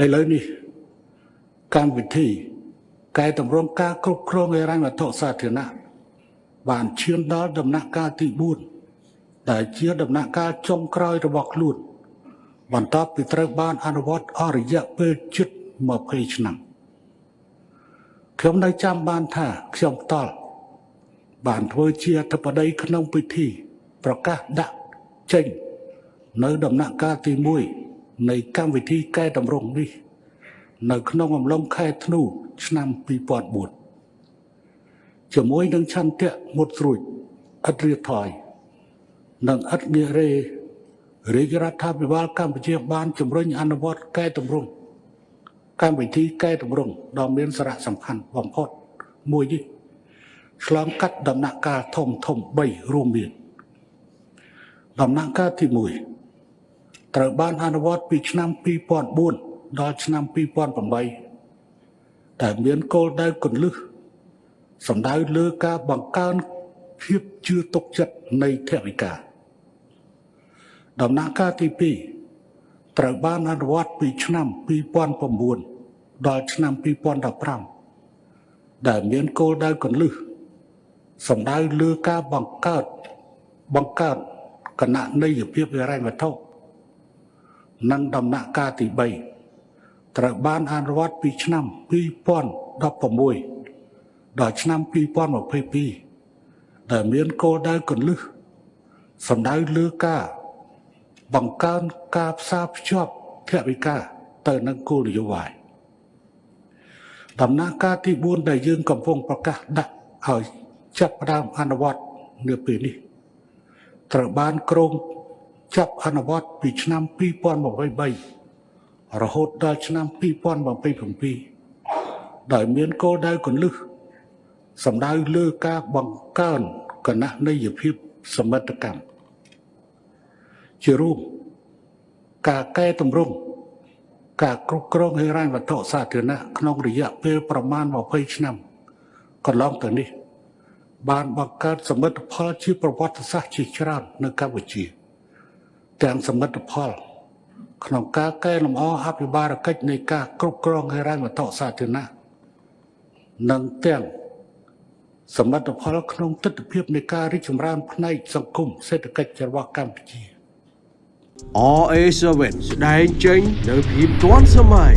ឥឡូវនេះកម្មវិធីកែតម្រង់ការគ្រប់គ្រងហិរញ្ញវត្ថុសាធារណៈបានឈានដល់ដំណាក់កាលទី4ដែលជាដំណាក់កាលចុងក្រោយរបស់ខ្លួនបន្ទាប់ពីត្រូវបានអនុវត្តអស់រយៈពេលជិត20ឆ្នាំខ្ញុំនៅចាំបានថាខ្ញុំតល់បានធ្វើជាអធិបតីក្នុងពិធី ប្រកាសដាក់ចេញ នៅដំណាក់កាលទី1 នៃកម្មវិធីកែតម្រង់នេះ នៅក្នុងអំឡុងខែធ្នូឆ្នាំ2004ជាមួយនឹងឆន្ទៈមុតស្រួចឥតរៀថយនិងឥតងារេរាជរដ្ឋាភិបាលកម្ពុជាបានជំរុញអនុវត្តកែតម្រង់កម្មវិធីកែតម្រង់ដ៏មានសារៈសំខាន់បំផុតមួយនេះឆ្លងកាត់ដំណាក់កាលធំធំ3រួមមានដំណាក់កាលទី1 ត្រូវបានអនុវត្តពីឆ្នាំ2004ដល់ឆ្នាំ2008ដែលមានគោលដៅគន្លឹះសំដៅលើការបង្កើនភាពជឿទុកចិត្តនៃថវិកាដំណាក់កាលទី2ត្រូវបានអនុវត្តពីឆ្នាំ2009ដល់ឆ្នាំ2015ដែលមានគោលដៅគន្លឹះសំដៅលើការបង្កើតបង្កើតគណៈន័យភាពហិរញ្ញវត្ថុ និងដំណាក់កាលទី3ត្រូវបានអនុវត្តពីឆ្នាំ2016ដល់ឆ្នាំ2022ដែលមានគោលដៅគន្លឹះសំដៅលើការបង្កើនការផ្សារភ្ជាប់ថវិកាទៅនឹងគោលនយោបាយដំណាក់កាលទី4ដែលយើងកំពុងប្រកាសដាក់ឲ្យចាប់ផ្ដើមអនុវត្តនៅពេលនេះត្រូវបានក្រម ចាប់អនុវត្តពីឆ្នាំ2023រហូតដល់ឆ្នាំ2027ដោយមានគោលដៅគន្លឹះសំដៅលើការបង្កើនគណនេយ្យភាពសមិទ្ធកម្មជារួមការកែតម្រង់ការគ្រប់គ្រងហិរញ្ញវត្ថុសាធារណៈក្នុងរយៈពេលប្រមាណ20ឆ្នាំកន្លងទៅនេះ បានបង្កើតសមិទ្ធផលជាប្រវត្តិសាស្ត្រជាច្រើននៅកម្ពុជា ទាំងសមិទ្ធផល ក្នុងការកែលម្អអភិបាលកិច្ចនៃការគ្រប់គ្រងហិរញ្ញវត្ថុសាធារណៈនិងទាំងសមិទ្ធផលក្នុងទស្សនវិជ្ជានៃការរីកចម្រើនផ្នែកសង្គមសេដ្ឋកិច្ចរបស់កម្ពុជា RA7 ស្ដែងចេញនៅភាពទាន់សម័យ